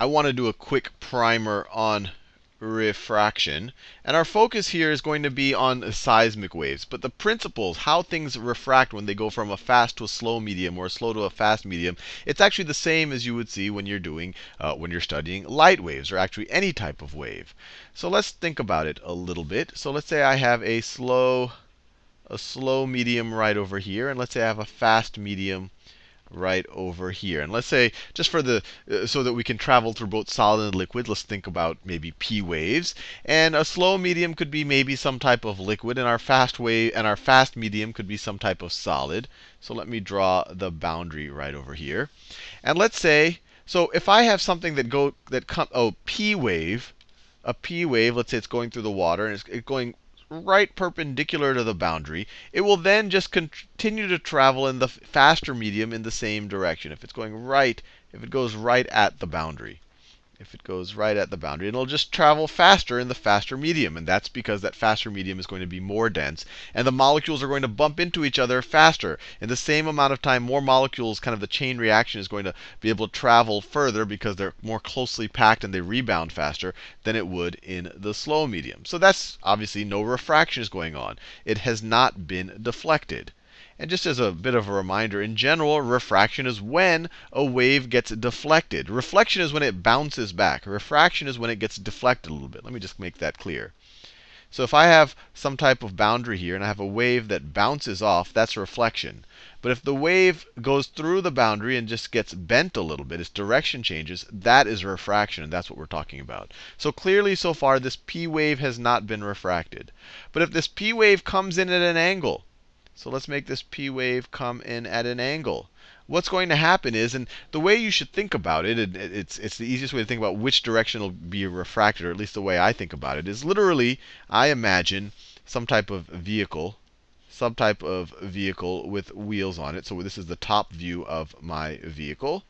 I want to do a quick primer on refraction. And our focus here is going to be on seismic waves. But the principles, how things refract when they go from a fast to a slow medium or a slow to a fast medium, it's actually the same as you would see when you're doing, uh, when you're studying light waves, or actually any type of wave. So let's think about it a little bit. So let's say I have a slow, a slow medium right over here, and let's say I have a fast medium right over here. And let's say, just for the, uh, so that we can travel through both solid and liquid, let's think about maybe p waves. And a slow medium could be maybe some type of liquid, and our fast wave, and our fast medium could be some type of solid. So let me draw the boundary right over here. And let's say, so if I have something that go that come, oh, p wave, a p wave, let's say it's going through the water, and it's going right perpendicular to the boundary, it will then just continue to travel in the faster medium in the same direction. If it's going right, if it goes right at the boundary if it goes right at the boundary. It'll just travel faster in the faster medium. And that's because that faster medium is going to be more dense. And the molecules are going to bump into each other faster. In the same amount of time, more molecules, kind of the chain reaction is going to be able to travel further because they're more closely packed and they rebound faster than it would in the slow medium. So that's obviously no refraction is going on. It has not been deflected. And just as a bit of a reminder, in general, refraction is when a wave gets deflected. Reflection is when it bounces back. Refraction is when it gets deflected a little bit. Let me just make that clear. So if I have some type of boundary here, and I have a wave that bounces off, that's reflection. But if the wave goes through the boundary and just gets bent a little bit, its direction changes, that is refraction, and that's what we're talking about. So clearly, so far, this p wave has not been refracted. But if this p wave comes in at an angle, so let's make this p wave come in at an angle. What's going to happen is, and the way you should think about it, it it's, it's the easiest way to think about which direction will be refracted, or at least the way I think about it, is literally I imagine some type of vehicle, some type of vehicle with wheels on it. So this is the top view of my vehicle.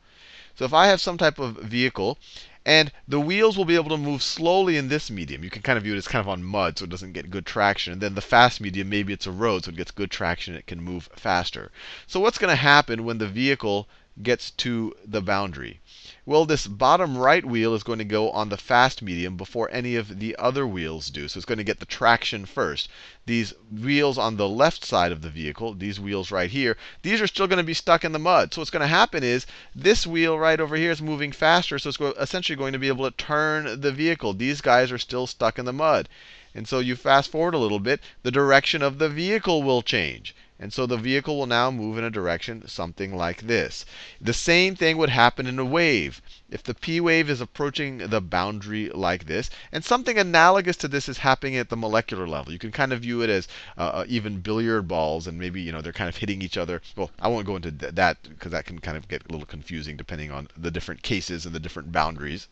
So if I have some type of vehicle, and the wheels will be able to move slowly in this medium. You can kind of view it as kind of on mud, so it doesn't get good traction. And then the fast medium, maybe it's a road, so it gets good traction, it can move faster. So what's going to happen when the vehicle gets to the boundary? Well, this bottom right wheel is going to go on the fast medium before any of the other wheels do. So it's going to get the traction first. These wheels on the left side of the vehicle, these wheels right here, these are still going to be stuck in the mud. So what's going to happen is this wheel right over here is moving faster, so it's essentially going to be able to turn the vehicle. These guys are still stuck in the mud. And so you fast forward a little bit, the direction of the vehicle will change. And so the vehicle will now move in a direction something like this. The same thing would happen in a wave. If the p wave is approaching the boundary like this, and something analogous to this is happening at the molecular level. You can kind of view it as uh, uh even billiard balls, and maybe you know they're kind of hitting each other. Well, I won't go into that because that can kind of get a little confusing depending on the different cases and the different boundaries.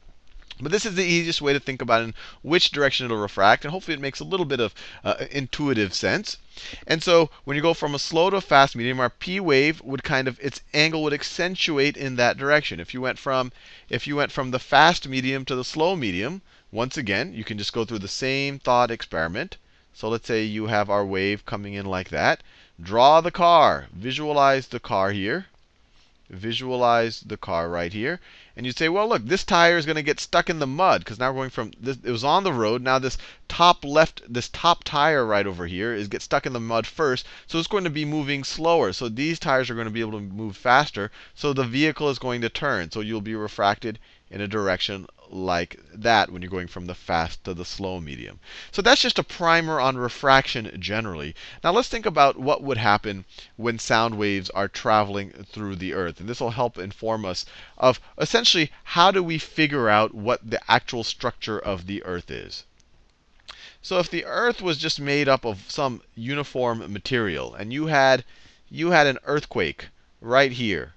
But this is the easiest way to think about in which direction it'll refract. And hopefully it makes a little bit of uh, intuitive sense. And so when you go from a slow to a fast medium, our p wave would kind of its angle would accentuate in that direction. If you went from if you went from the fast medium to the slow medium, once again, you can just go through the same thought experiment. So let's say you have our wave coming in like that. Draw the car. Visualize the car here visualize the car right here. And you'd say, well, look, this tire is going to get stuck in the mud because now we're going from this, it was on the road. Now this top left, this top tire right over here is get stuck in the mud first. So it's going to be moving slower. So these tires are going to be able to move faster. So the vehicle is going to turn. So you'll be refracted in a direction like that when you're going from the fast to the slow medium. So that's just a primer on refraction generally. Now let's think about what would happen when sound waves are traveling through the earth. And this will help inform us of essentially how do we figure out what the actual structure of the earth is. So if the earth was just made up of some uniform material, and you had you had an earthquake right here,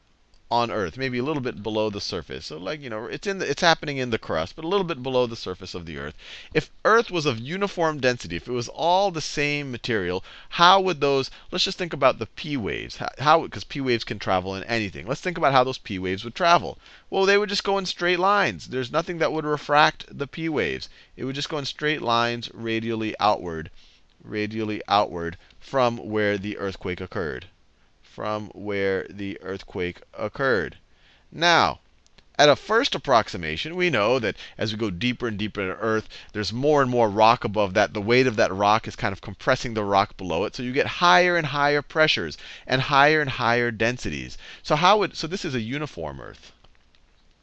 on Earth, maybe a little bit below the surface. So like, you know, it's in the, it's happening in the crust, but a little bit below the surface of the Earth. If Earth was of uniform density, if it was all the same material, how would those, let's just think about the P waves. How, because P waves can travel in anything. Let's think about how those P waves would travel. Well, they would just go in straight lines. There's nothing that would refract the P waves. It would just go in straight lines radially outward, radially outward from where the earthquake occurred from where the earthquake occurred. Now, at a first approximation, we know that as we go deeper and deeper into Earth, there's more and more rock above that. The weight of that rock is kind of compressing the rock below it. So you get higher and higher pressures and higher and higher densities. So how would so this is a uniform Earth.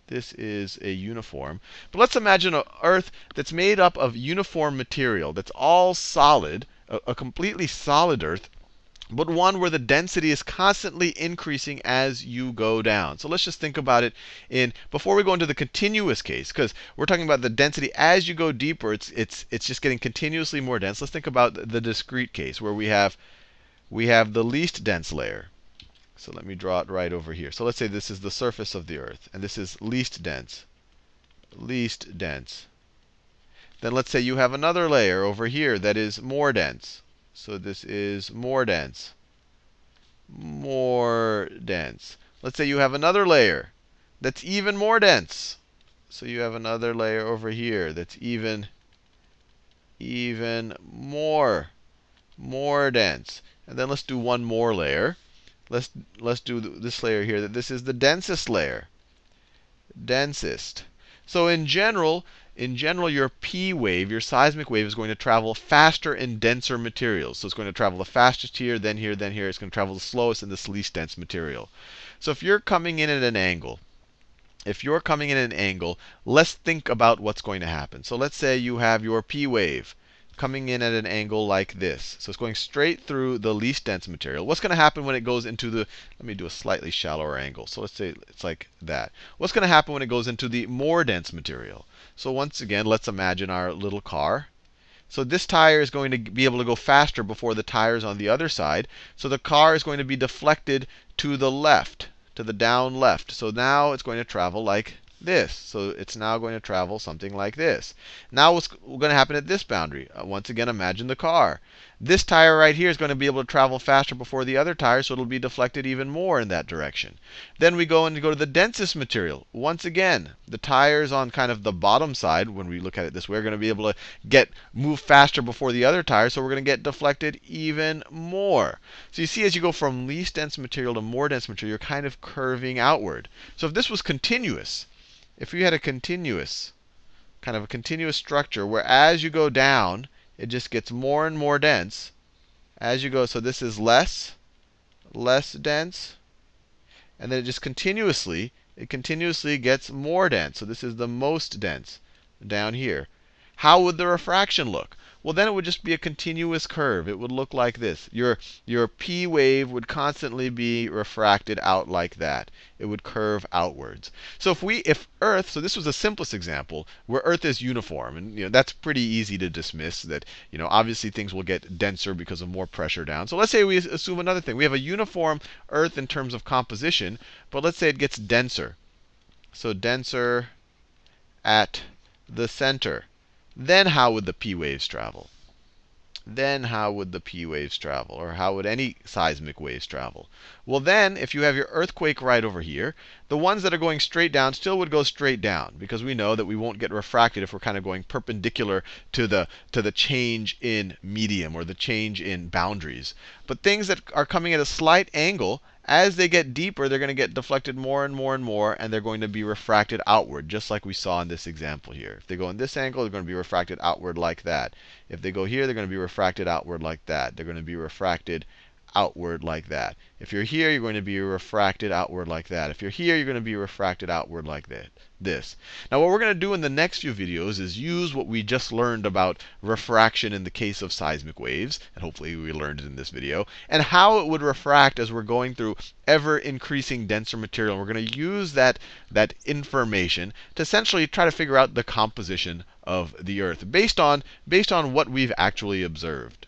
This is a uniform. But let's imagine an Earth that's made up of uniform material, that's all solid, a, a completely solid Earth but one where the density is constantly increasing as you go down. So let's just think about it in before we go into the continuous case, because we're talking about the density as you go deeper, it's it's it's just getting continuously more dense. Let's think about the discrete case where we have we have the least dense layer. So let me draw it right over here. So let's say this is the surface of the earth, and this is least dense. Least dense. Then let's say you have another layer over here that is more dense. So this is more dense. More dense. Let's say you have another layer that's even more dense. So you have another layer over here that's even even more more dense. And then let's do one more layer. Let's let's do this layer here that this is the densest layer. Densest. So in general, in general, your P wave, your seismic wave, is going to travel faster in denser materials. So it's going to travel the fastest here, then here, then here. It's going to travel the slowest in this least dense material. So if you're coming in at an angle, if you're coming in at an angle, let's think about what's going to happen. So let's say you have your P wave coming in at an angle like this. So it's going straight through the least dense material. What's going to happen when it goes into the, let me do a slightly shallower angle. So let's say it's like that. What's going to happen when it goes into the more dense material? So once again, let's imagine our little car. So this tire is going to be able to go faster before the tires on the other side. So the car is going to be deflected to the left, to the down left. So now it's going to travel like this. So it's now going to travel something like this. Now what's going to happen at this boundary? Uh, once again, imagine the car. This tire right here is going to be able to travel faster before the other tire, so it'll be deflected even more in that direction. Then we go and go to the densest material. Once again, the tires on kind of the bottom side, when we look at it this way, are going to be able to get move faster before the other tires, so we're going to get deflected even more. So you see, as you go from least dense material to more dense material, you're kind of curving outward. So if this was continuous, if you had a continuous, kind of a continuous structure where as you go down, it just gets more and more dense as you go. So this is less, less dense, and then it just continuously, it continuously gets more dense. So this is the most dense down here. How would the refraction look? Well, then it would just be a continuous curve. It would look like this. Your, your P wave would constantly be refracted out like that. It would curve outwards. So if we, if Earth, so this was the simplest example where Earth is uniform, and you know that's pretty easy to dismiss. That you know obviously things will get denser because of more pressure down. So let's say we assume another thing. We have a uniform Earth in terms of composition, but let's say it gets denser. So denser at the center then how would the p waves travel? Then how would the p waves travel? Or how would any seismic waves travel? Well, then, if you have your earthquake right over here, the ones that are going straight down still would go straight down, because we know that we won't get refracted if we're kind of going perpendicular to the, to the change in medium or the change in boundaries. But things that are coming at a slight angle, as they get deeper, they're going to get deflected more and more and more, and they're going to be refracted outward, just like we saw in this example here. If they go in this angle, they're going to be refracted outward like that. If they go here, they're going to be refracted outward like that. They're going to be refracted outward like that. If you're here, you're going to be refracted outward like that. If you're here, you're going to be refracted outward like that. This. Now, what we're going to do in the next few videos is use what we just learned about refraction in the case of seismic waves, and hopefully we learned it in this video, and how it would refract as we're going through ever increasing denser material. And we're going to use that, that information to essentially try to figure out the composition of the Earth based on, based on what we've actually observed.